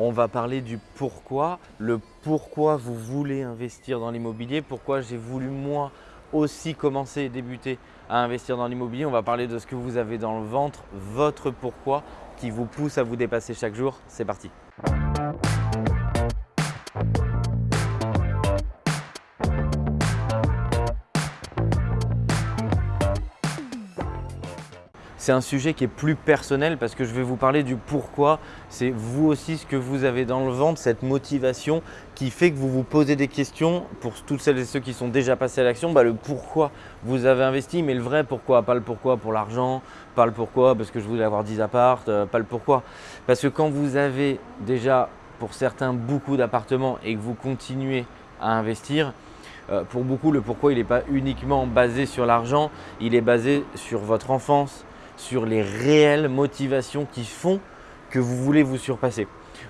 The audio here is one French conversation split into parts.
On va parler du pourquoi, le pourquoi vous voulez investir dans l'immobilier, pourquoi j'ai voulu moi aussi commencer et débuter à investir dans l'immobilier. On va parler de ce que vous avez dans le ventre, votre pourquoi qui vous pousse à vous dépasser chaque jour. C'est parti C'est un sujet qui est plus personnel parce que je vais vous parler du pourquoi. C'est vous aussi ce que vous avez dans le ventre, cette motivation qui fait que vous vous posez des questions pour toutes celles et ceux qui sont déjà passés à l'action, bah, le pourquoi vous avez investi, mais le vrai pourquoi, pas le pourquoi pour l'argent, pas le pourquoi parce que je voulais avoir 10 appartes, euh, pas le pourquoi. Parce que quand vous avez déjà pour certains beaucoup d'appartements et que vous continuez à investir, euh, pour beaucoup, le pourquoi, il n'est pas uniquement basé sur l'argent, il est basé sur votre enfance, sur les réelles motivations qui font que vous voulez vous surpasser.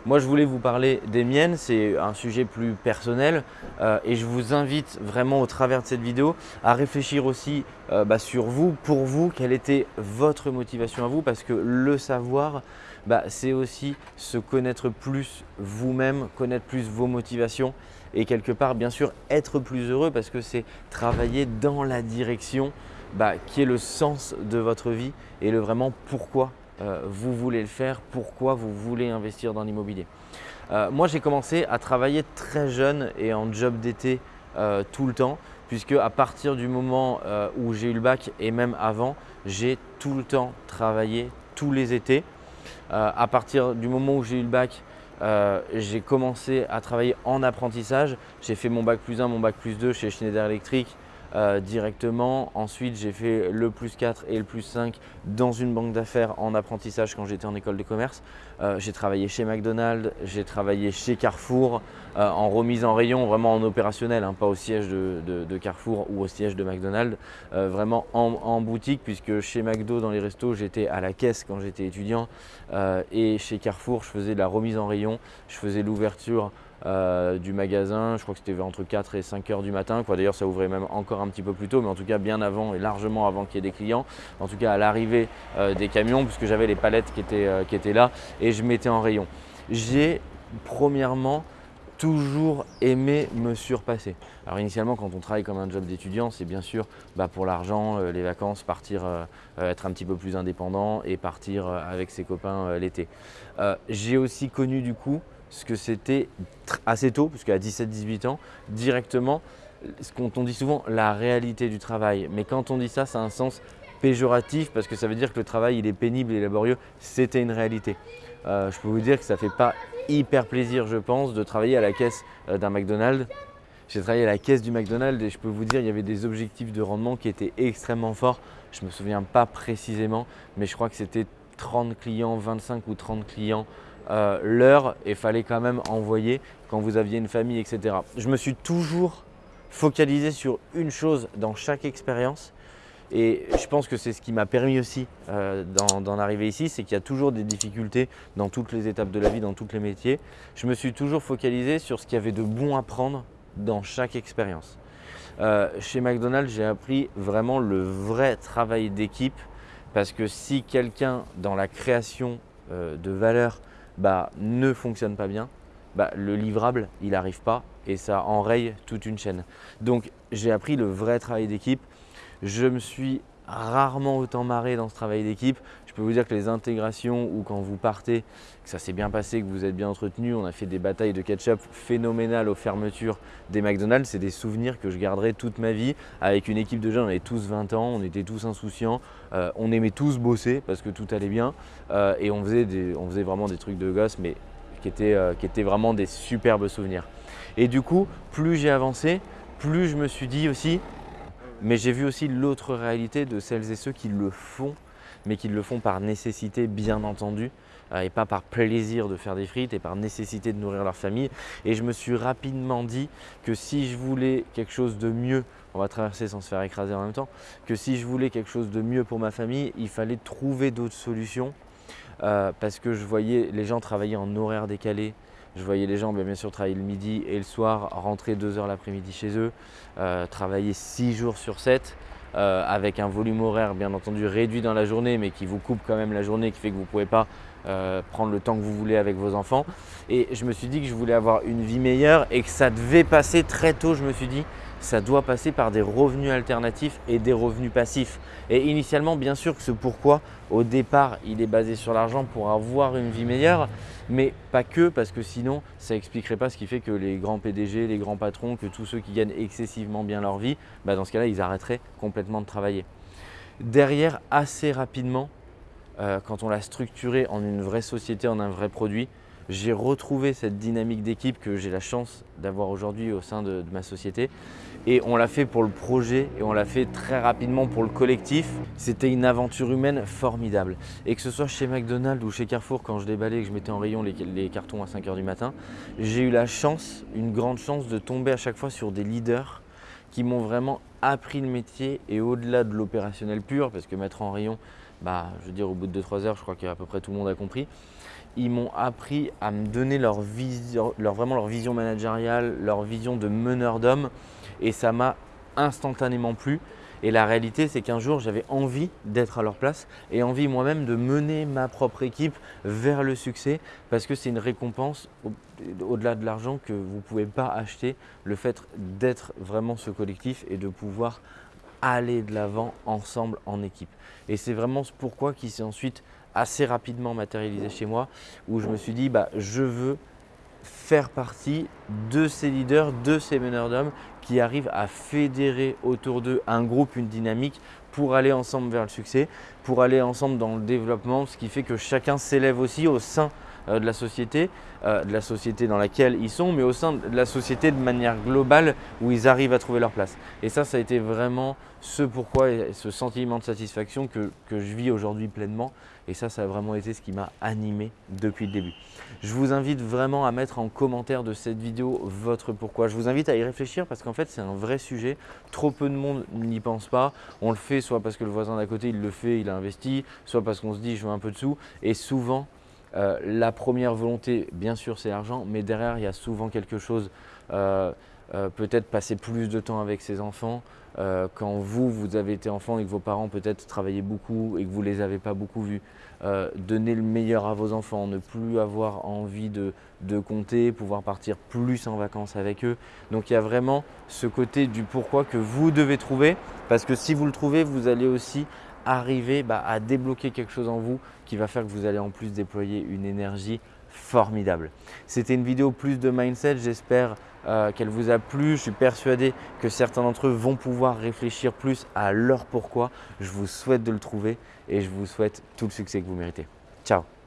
Moi, je voulais vous parler des miennes, c'est un sujet plus personnel euh, et je vous invite vraiment au travers de cette vidéo à réfléchir aussi euh, bah, sur vous, pour vous, quelle était votre motivation à vous parce que le savoir, bah, c'est aussi se connaître plus vous-même, connaître plus vos motivations et quelque part, bien sûr, être plus heureux parce que c'est travailler dans la direction bah, qui est le sens de votre vie et le vraiment pourquoi euh, vous voulez le faire, pourquoi vous voulez investir dans l'immobilier. Euh, moi, j'ai commencé à travailler très jeune et en job d'été euh, tout le temps, puisque à partir du moment où j'ai eu le bac et même avant, j'ai tout le temps travaillé tous les étés. à partir du moment où j'ai eu le bac, j'ai commencé à travailler en apprentissage. J'ai fait mon bac plus 1, mon bac plus 2 chez Schneider Electric, euh, directement. Ensuite, j'ai fait le plus 4 et le plus 5 dans une banque d'affaires en apprentissage quand j'étais en école de commerce. Euh, j'ai travaillé chez McDonald's, j'ai travaillé chez Carrefour euh, en remise en rayon, vraiment en opérationnel, hein, pas au siège de, Carrefour ou au siège de McDonald's, vraiment en, boutique puisque chez McDo dans les restos, j'étais à la caisse quand j'étais étudiant et chez Carrefour, je faisais la remise en rayon, je faisais l'ouverture euh, du magasin. Je crois que c'était entre 4 et 5 heures du matin. D'ailleurs, ça ouvrait même encore un petit peu plus tôt, mais en tout cas bien avant et largement avant qu'il y ait des clients. En tout cas, à l'arrivée euh, des camions, puisque j'avais les palettes qui étaient, euh, qui étaient là et je mettais en rayon. J'ai premièrement toujours aimé me surpasser. Alors initialement, quand on travaille comme un job d'étudiant, c'est bien sûr bah, pour l'argent, les vacances, partir, être un petit peu plus indépendant et partir avec ses copains l'été. J'ai aussi connu du coup ce que c'était assez tôt, puisqu'à 17-18 ans, directement, ce qu'on dit souvent, la réalité du travail. Mais quand on dit ça, ça a un sens péjoratif parce que ça veut dire que le travail il est pénible et laborieux, c'était une réalité. Euh, je peux vous dire que ça ne fait pas hyper plaisir, je pense, de travailler à la caisse euh, d'un McDonald's. J'ai travaillé à la caisse du McDonald's et je peux vous dire, il y avait des objectifs de rendement qui étaient extrêmement forts. Je ne me souviens pas précisément, mais je crois que c'était 30 clients, 25 ou 30 clients euh, l'heure et fallait quand même envoyer quand vous aviez une famille, etc. Je me suis toujours focalisé sur une chose dans chaque expérience et je pense que c'est ce qui m'a permis aussi euh, d'en arriver ici, c'est qu'il y a toujours des difficultés dans toutes les étapes de la vie, dans tous les métiers. Je me suis toujours focalisé sur ce qu'il y avait de bon à prendre dans chaque expérience. Euh, chez McDonald's, j'ai appris vraiment le vrai travail d'équipe parce que si quelqu'un dans la création de valeur bah, ne fonctionne pas bien, bah, le livrable, il n'arrive pas et ça enraye toute une chaîne. Donc, j'ai appris le vrai travail d'équipe. Je me suis rarement autant marré dans ce travail d'équipe. Je peux vous dire que les intégrations ou quand vous partez, que ça s'est bien passé, que vous êtes bien entretenu, on a fait des batailles de ketchup phénoménales aux fermetures des McDonald's. C'est des souvenirs que je garderai toute ma vie. Avec une équipe de jeunes, on avait tous 20 ans, on était tous insouciants, euh, on aimait tous bosser parce que tout allait bien euh, et on faisait, on faisait vraiment des trucs de gosse mais qui étaient, euh, qui étaient vraiment des superbes souvenirs. Et du coup, plus j'ai avancé, plus je me suis dit aussi, mais j'ai vu aussi l'autre réalité de celles et ceux qui le font, mais qui le font par nécessité bien entendu, euh, et pas par plaisir de faire des frites et par nécessité de nourrir leur famille. Et je me suis rapidement dit que si je voulais quelque chose de mieux, on va traverser sans se faire écraser en même temps, que si je voulais quelque chose de mieux pour ma famille, il fallait trouver d'autres solutions euh, parce que je voyais les gens travailler en horaire décalé, je voyais les gens bien sûr travailler le midi et le soir, rentrer deux heures l'après-midi chez eux, euh, travailler six jours sur 7 euh, avec un volume horaire bien entendu réduit dans la journée mais qui vous coupe quand même la journée, qui fait que vous ne pouvez pas euh, prendre le temps que vous voulez avec vos enfants. Et je me suis dit que je voulais avoir une vie meilleure et que ça devait passer très tôt, je me suis dit, ça doit passer par des revenus alternatifs et des revenus passifs. Et initialement, bien sûr que ce pourquoi, au départ, il est basé sur l'argent pour avoir une vie meilleure, mais pas que, parce que sinon, ça n'expliquerait pas ce qui fait que les grands PDG, les grands patrons, que tous ceux qui gagnent excessivement bien leur vie, bah, dans ce cas-là, ils arrêteraient complètement de travailler. Derrière, assez rapidement, euh, quand on l'a structuré en une vraie société, en un vrai produit, j'ai retrouvé cette dynamique d'équipe que j'ai la chance d'avoir aujourd'hui au sein de, ma société. Et on l'a fait pour le projet et on l'a fait très rapidement pour le collectif. C'était une aventure humaine formidable. Et que ce soit chez McDonald's ou chez Carrefour, quand je déballais et que je mettais en rayon les, cartons à 5 h du matin, j'ai eu la chance, une grande chance de tomber à chaque fois sur des leaders qui m'ont vraiment appris le métier et au-delà de l'opérationnel pur, parce que mettre en rayon, bah, je veux dire au bout de 2-3 heures, je crois qu'à peu près tout le monde a compris, ils m'ont appris à me donner leur vision, vraiment leur vision managériale, leur vision de meneur d'homme et ça m'a instantanément plu. Et la réalité, c'est qu'un jour, j'avais envie d'être à leur place et envie moi-même de mener ma propre équipe vers le succès parce que c'est une récompense au-delà de l'argent que vous ne pouvez pas acheter, le fait d'être vraiment ce collectif et de pouvoir aller de l'avant ensemble en équipe. Et c'est vraiment ce pourquoi qui s'est ensuite assez rapidement matérialisé chez moi où je me suis dit bah, je veux faire partie de ces leaders, de ces meneurs d'hommes qui arrivent à fédérer autour d'eux un groupe, une dynamique pour aller ensemble vers le succès, pour aller ensemble dans le développement, ce qui fait que chacun s'élève aussi au sein de la société, euh, de la société dans laquelle ils sont, mais au sein de la société de manière globale où ils arrivent à trouver leur place. Et ça, ça a été vraiment ce pourquoi et ce sentiment de satisfaction que, que je vis aujourd'hui pleinement. Et ça, ça a vraiment été ce qui m'a animé depuis le début. Je vous invite vraiment à mettre en commentaire de cette vidéo votre pourquoi. Je vous invite à y réfléchir parce qu'en fait, c'est un vrai sujet. Trop peu de monde n'y pense pas. On le fait soit parce que le voisin d'à côté, il le fait, il a investi, soit parce qu'on se dit, je veux un peu de sous. Et souvent, euh, la première volonté, bien sûr, c'est l'argent, mais derrière, il y a souvent quelque chose, euh, euh, peut-être passer plus de temps avec ses enfants. quand vous, vous avez été enfant et que vos parents peut-être travaillaient beaucoup et que vous ne les avez pas beaucoup vus, donner le meilleur à vos enfants, ne plus avoir envie de, de compter, pouvoir partir plus en vacances avec eux. Donc il y a vraiment ce côté du pourquoi que vous devez trouver, parce que si vous le trouvez, vous allez aussi arriver bah, à débloquer quelque chose en vous qui va faire que vous allez en plus déployer une énergie formidable. C'était une vidéo plus de mindset, j'espère euh, qu'elle vous a plu. Je suis persuadé que certains d'entre eux vont pouvoir réfléchir plus à leur pourquoi. Je vous souhaite de le trouver et je vous souhaite tout le succès que vous méritez. Ciao